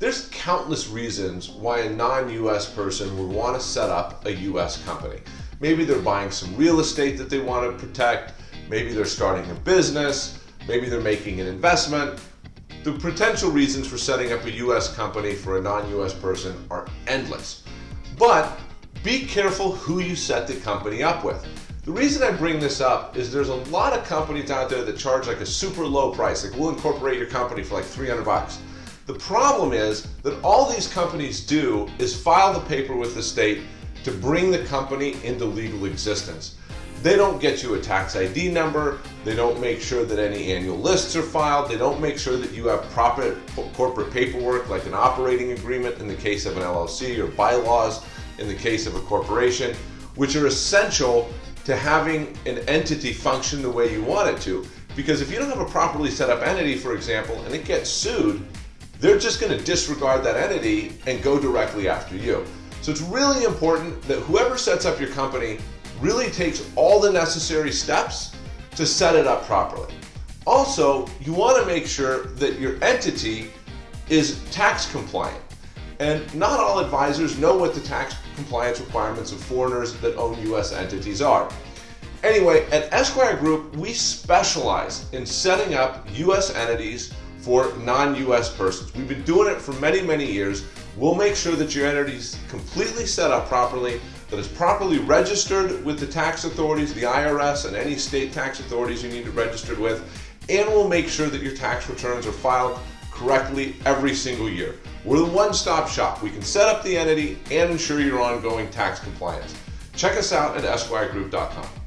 There's countless reasons why a non-US person would want to set up a US company. Maybe they're buying some real estate that they want to protect, maybe they're starting a business, maybe they're making an investment. The potential reasons for setting up a US company for a non-US person are endless. But be careful who you set the company up with. The reason I bring this up is there's a lot of companies out there that charge like a super low price. Like we'll incorporate your company for like 300 bucks. The problem is that all these companies do is file the paper with the state to bring the company into legal existence. They don't get you a tax ID number. They don't make sure that any annual lists are filed. They don't make sure that you have proper corporate paperwork like an operating agreement in the case of an LLC or bylaws in the case of a corporation, which are essential to having an entity function the way you want it to. Because if you don't have a properly set up entity, for example, and it gets sued, they're just going to disregard that entity and go directly after you. So it's really important that whoever sets up your company really takes all the necessary steps to set it up properly. Also, you want to make sure that your entity is tax compliant. And not all advisors know what the tax compliance requirements of foreigners that own US entities are. Anyway, at Esquire Group, we specialize in setting up US entities for non-US persons. We've been doing it for many, many years. We'll make sure that your entity is completely set up properly, that it's properly registered with the tax authorities, the IRS, and any state tax authorities you need to register with, and we'll make sure that your tax returns are filed correctly every single year. We're the one-stop shop. We can set up the entity and ensure your ongoing tax compliance. Check us out at esquiregroup.com.